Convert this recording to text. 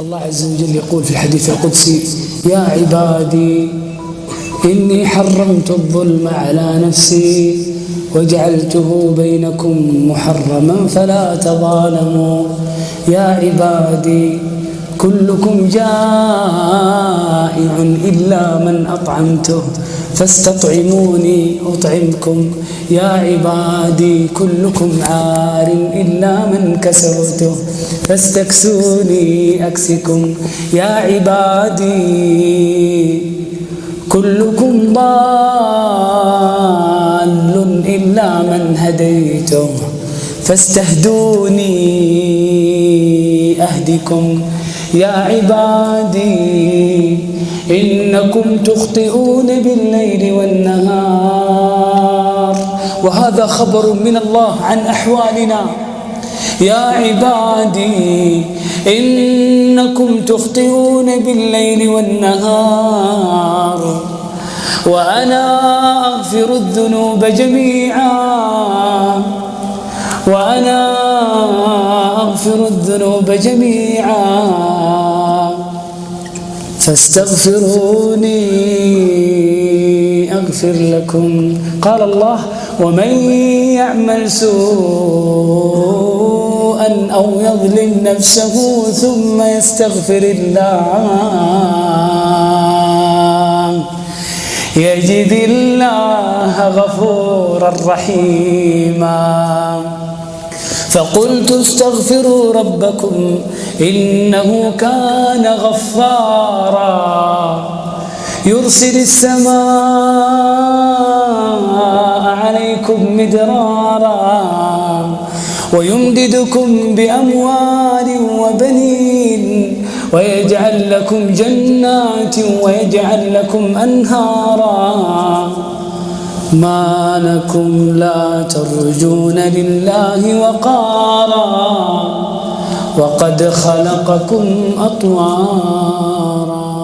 الله عز وجل يقول في الحديث القدسي يا عبادي إني حرمت الظلم على نفسي وجعلته بينكم محرما فلا تظالموا. يا عبادي كلكم جائع إلا من أطعمته فاستطعموني أطعمكم. يا عبادي كلكم عار إلا من كسوته فاستكسوني أكسكم. يا عبادي كلكم ضال إلا من هديته فاستهدوني أهدكم. يا عبادي إنكم تخطئون بالليل والنهار. وهذا خبر من الله عن أحوالنا. يا عبادي إنكم تخطئون بالليل والنهار. وأنا أغفر الذنوب جميعا. وأنا أغفر الذنوب جميعا. فاستغفروني أغفر لكم. قال الله ومن يعمل سوءا أو يظلم نفسه ثم يستغفر الله يجد الله غفورا رحيما. فقلت استغفروا ربكم إنه كان غفارا. يرسل السماء عليكم مدرارا ويمددكم بأموال وبنين ويجعل لكم جنات ويجعل لكم أنهارا. ما لكم لا ترجون لله وقارا وقد خلقكم أطوارا.